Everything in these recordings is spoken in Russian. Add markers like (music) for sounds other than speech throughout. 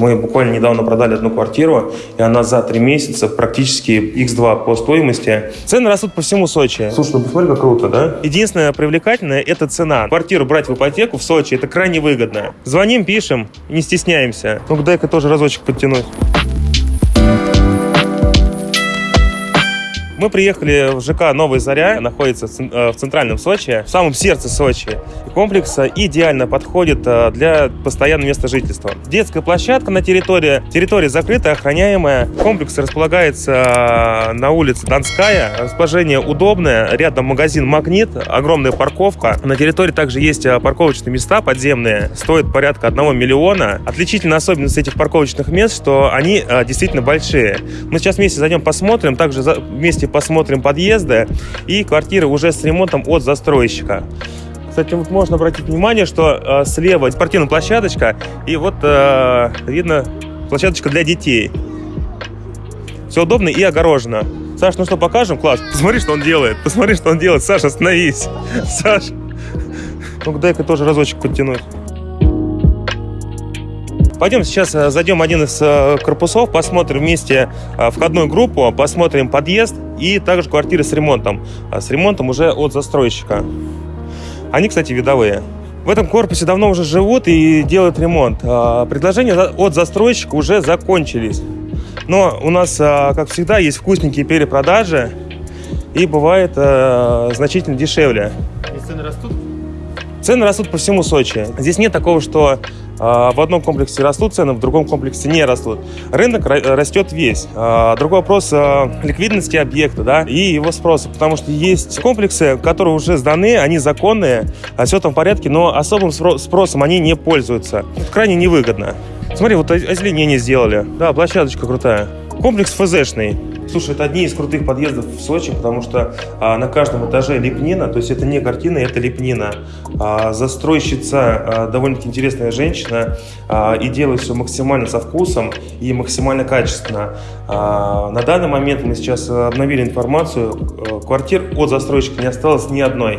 Мы буквально недавно продали одну квартиру, и она за три месяца практически x2 по стоимости. Цены растут по всему Сочи. Слушай, ну посмотри, как круто, да? Единственное привлекательное – это цена. Квартиру брать в ипотеку в Сочи – это крайне выгодно. Звоним, пишем, не стесняемся. Ну-ка, дай-ка тоже разочек подтянуть. Мы приехали в ЖК «Новая Заря», находится в центральном Сочи, в самом сердце Сочи. Комплекс идеально подходит э, для постоянного места жительства. Детская площадка на территории, территория закрытая, охраняемая. Комплекс располагается э, на улице Донская, расположение удобное, рядом магазин «Магнит», огромная парковка. На территории также есть э, парковочные места подземные, стоят порядка 1 миллиона. Отличительная особенность этих парковочных мест, что они действительно большие. Мы сейчас вместе зайдем посмотрим, также вместе посмотрим подъезды и квартиры уже с ремонтом от застройщика. Кстати, вот можно обратить внимание, что э, слева спортивная площадочка, и вот э, видно площадочка для детей. Все удобно и огорожено. Саш, ну что, покажем? Класс. Посмотри, что он делает. Посмотри, что он делает. Саша, остановись. (laughs) Саш. Ну-ка, дай-ка тоже разочек подтянуть. Пойдем сейчас э, зайдем один из э, корпусов, посмотрим вместе э, входную группу, посмотрим подъезд и также квартиры с ремонтом. А с ремонтом уже от застройщика. Они, кстати, видовые. В этом корпусе давно уже живут и делают ремонт. А, предложения от застройщика уже закончились. Но у нас, как всегда, есть вкусненькие перепродажи и бывает значительно дешевле. И цены растут? Цены растут по всему Сочи. Здесь нет такого, что а, в одном комплексе растут цены, в другом комплексе не растут. Рынок растет весь. А, другой вопрос а, ликвидности объекта да, и его спроса, потому что есть комплексы, которые уже сданы, они законные, все там в порядке, но особым спросом они не пользуются. Крайне невыгодно. Смотри, вот озеленение сделали. Да, площадочка крутая. Комплекс ФЗшный. Слушай, это одни из крутых подъездов в Сочи, потому что а, на каждом этаже лепнина, то есть это не картина, это лепнина. А, застройщица а, довольно-таки интересная женщина а, и делает все максимально со вкусом и максимально качественно. А, на данный момент мы сейчас обновили информацию, э, квартир от застройщика не осталось ни одной.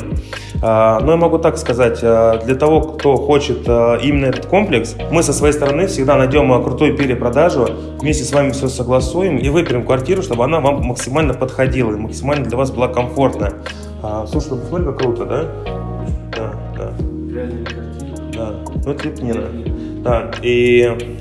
А, но я могу так сказать, а, для того, кто хочет а, именно этот комплекс, мы со своей стороны всегда найдем крутую перепродажу, вместе с вами все согласуем и выберем квартиру, чтобы она вам максимально подходила и максимально для вас была комфортна. Слушай, ну посмотри, как круто, да? Да, да. Картина. Да, ну это лепнина. Да, и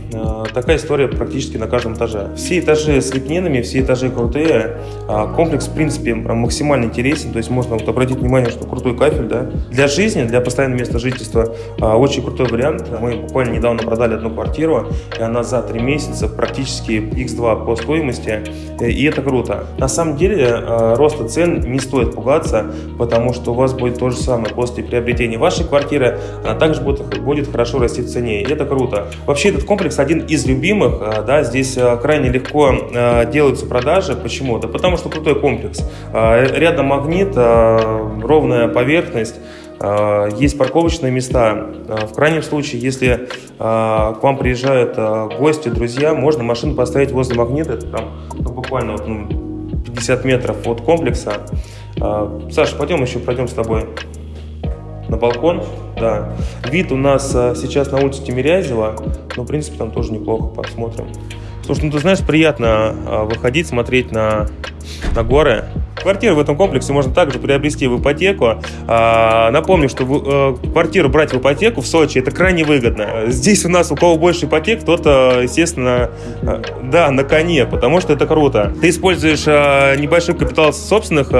такая история практически на каждом этаже. Все этажи с лепнинами, все этажи крутые. Э, комплекс, в принципе, максимально интересен. То есть можно вот обратить внимание, что крутой кафель, да. Для жизни, для постоянного места жительства э, очень крутой вариант. Мы буквально недавно продали одну квартиру, и она за три месяца практически x2 по стоимости. И это круто. На самом деле, э, роста цен не стоит пугаться, потому что у вас будет то же самое после приобретения вашей квартиры, она также будет, будет хорошо расти в цене. И это круто. Вообще этот комплекс один из любимых, э, да, здесь э, крайне легко э, делаются продажи. Почему? Да потому что крутой комплекс. Рядом магнит, ровная поверхность, есть парковочные места. В крайнем случае, если к вам приезжают гости, друзья, можно машину поставить возле магнита, это там ну, буквально ну, 50 метров от комплекса. Саша, пойдем еще пройдем с тобой на балкон. Да. Вид у нас а, сейчас на улице Тимирязева, но, в принципе, там тоже неплохо, посмотрим. Слушай, ну ты знаешь, приятно а, выходить, смотреть на, на горы. Квартиру в этом комплексе можно также приобрести в ипотеку. А, напомню, что э, квартиру брать в ипотеку в Сочи это крайне выгодно. Здесь у нас у кого больше ипотек, тот, естественно, э, да, на коне, потому что это круто. Ты используешь э, небольшой капитал собственных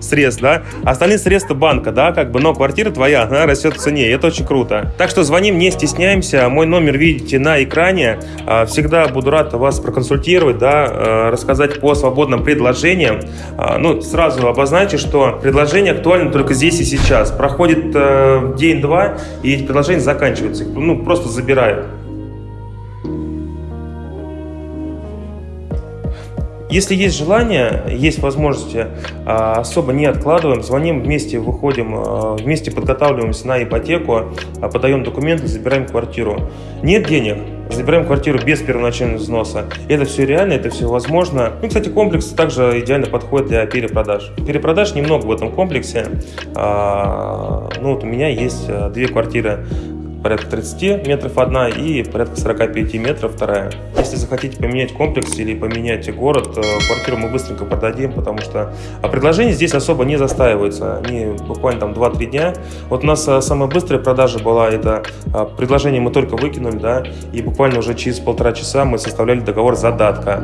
средств, да, а остальные средства банка, да, как бы, но квартира твоя, она растет в цене, это очень круто. Так что звоним, не стесняемся, мой номер видите на экране, всегда буду рад вас проконсультировать, да, рассказать по свободным предложениям. А, ну, сразу обозначу, что предложение актуально только здесь и сейчас. Проходит э, день-два, и эти предложения заканчиваются. Ну, просто забирают. Если есть желание, есть возможности, а, особо не откладываем, звоним вместе, выходим, а, вместе подготавливаемся на ипотеку, подаем документы, забираем квартиру. Нет денег, забираем квартиру без первоначального взноса. Это все реально, это все возможно. Ну, кстати, комплекс также идеально подходит для перепродаж. Перепродаж немного в этом комплексе. Ну, вот у меня есть две квартиры порядка 30 метров одна и порядка 45 метров вторая. Если захотите поменять комплекс или поменять город, квартиру мы быстренько продадим, потому что предложения здесь особо не застаиваются. Они буквально там 2-3 дня. Вот у нас самая быстрая продажа была, это предложение мы только выкинули, да, и буквально уже через полтора часа мы составляли договор задатка.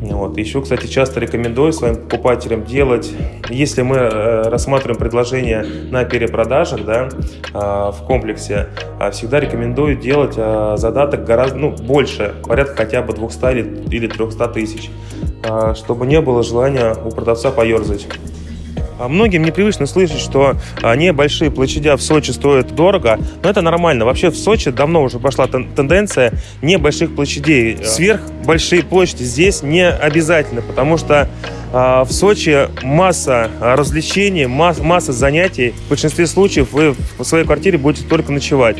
Вот. Еще, кстати, часто рекомендую своим покупателям делать, если мы э, рассматриваем предложение на перепродажах да, э, в комплексе, э, всегда рекомендую делать э, задаток гораздо ну, больше, порядка хотя бы 200 или, или 300 тысяч, чтобы не было желания у продавца поерзать. А многим непривычно слышать, что небольшие площадя в Сочи стоят дорого, но это нормально. Вообще в Сочи давно уже пошла тенденция небольших площадей. Сверх большие площади здесь не обязательно, потому что в Сочи масса развлечений, масса занятий. В большинстве случаев вы в своей квартире будете только ночевать.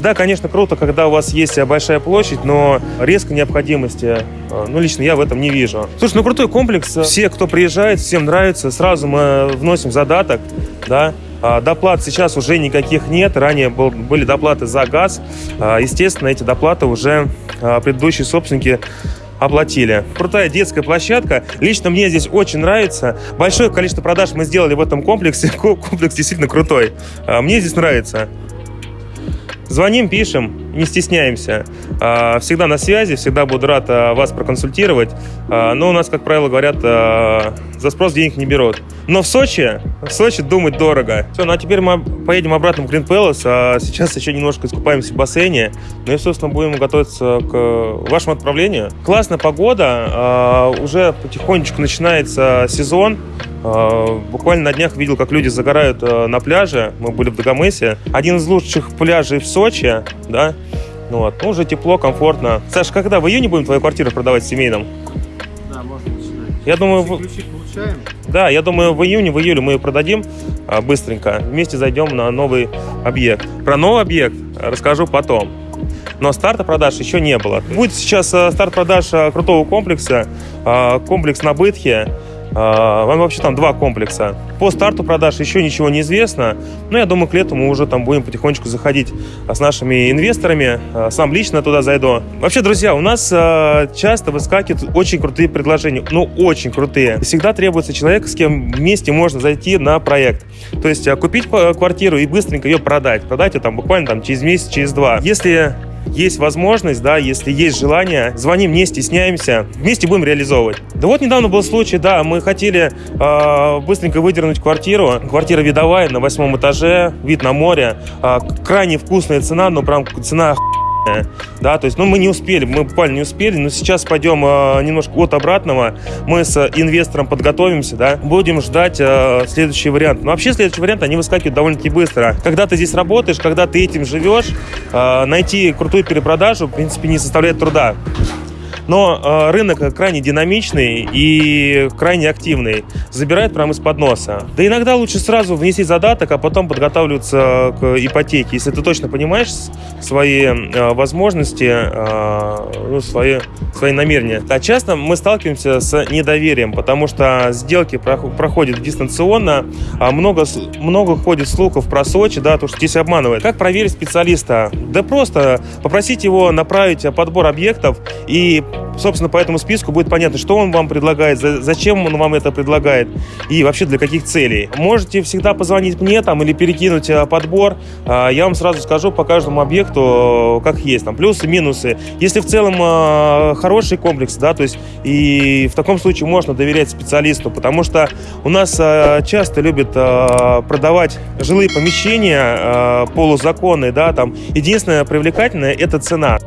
Да, конечно, круто, когда у вас есть большая площадь, но резкой необходимости, а, ну, лично я в этом не вижу. Слушай, ну, крутой комплекс. Все, кто приезжает, всем нравится. Сразу мы вносим задаток, да, а, Доплат сейчас уже никаких нет. Ранее был, были доплаты за газ. Естественно, эти доплаты уже предыдущие собственники оплатили. Крутая детская площадка. Лично мне здесь очень нравится. Большое количество продаж мы сделали в этом комплексе. (laughs) Комплекс действительно крутой. А, мне здесь нравится. Звоним, пишем, не стесняемся. А, всегда на связи, всегда буду рад а, вас проконсультировать. Но у нас, как правило, говорят, за спрос денег не берут. Но в Сочи, в Сочи думать дорого. Все, ну а теперь мы поедем обратно в Green Palace, а сейчас еще немножко искупаемся в бассейне. Ну и, собственно, будем готовиться к вашему отправлению. Классная погода, уже потихонечку начинается сезон. Буквально на днях видел, как люди загорают на пляже. Мы были в Дагомысе. Один из лучших пляжей в Сочи, да. Ну вот, ну, уже тепло, комфортно. Саш, когда в июне будем твою квартиру продавать в семейном? Да, можно начинать. Я думаю, получаем. Да, я думаю, в июне, в июле мы ее продадим а, быстренько. Вместе зайдем на новый объект. Про новый объект расскажу потом. Но старта продаж еще не было. Будет сейчас старт продаж крутого комплекса. Комплекс на Бытхе. А, вообще там два комплекса. По старту продаж еще ничего не известно, но я думаю, к лету мы уже там будем потихонечку заходить а, с нашими инвесторами. А, сам лично туда зайду. Вообще, друзья, у нас часто выскакивают очень крутые предложения. Ну, очень крутые. Всегда требуется человек, с кем вместе можно зайти на проект. То есть купить квартиру и быстренько ее продать. Продать ее там буквально там через месяц, через два. Если есть возможность, да, если есть желание, звоним, не стесняемся, вместе будем реализовывать. Да вот недавно был случай, да, мы хотели э, быстренько выдернуть квартиру. Квартира видовая на восьмом этаже, вид на море. Э, крайне вкусная цена, но прям цена да, то есть, ну, мы не успели, мы буквально не успели, но сейчас пойдем э, немножко от обратного, мы с инвестором подготовимся, да, будем ждать э, следующий вариант. Но вообще следующий вариант, они выскакивают довольно-таки быстро. Когда ты здесь работаешь, когда ты этим живешь, э, найти крутую перепродажу, в принципе, не составляет труда. Но э, рынок крайне динамичный и крайне активный. Забирает прямо из-под носа. Да иногда лучше сразу внести задаток, а потом подготавливаться к ипотеке. Если ты точно понимаешь свои э, возможности, э, ну, свои, свои намерения. А часто мы сталкиваемся с недоверием, потому что сделки проходят дистанционно, а много, много ходит слухов про Сочи, да, то, что здесь обманывают. Как проверить специалиста? Да просто попросить его направить подбор объектов и собственно, по этому списку будет понятно, что он вам предлагает, зачем он вам это предлагает и вообще для каких целей. Можете всегда позвонить мне там или перекинуть э, подбор. А, я вам сразу скажу по каждому объекту, как есть, там плюсы, минусы. Если в целом э, хороший комплекс, да, то есть и в таком случае можно доверять специалисту, потому что у нас часто любят продавать жилые помещения полузаконные, да, там единственное привлекательное это цена.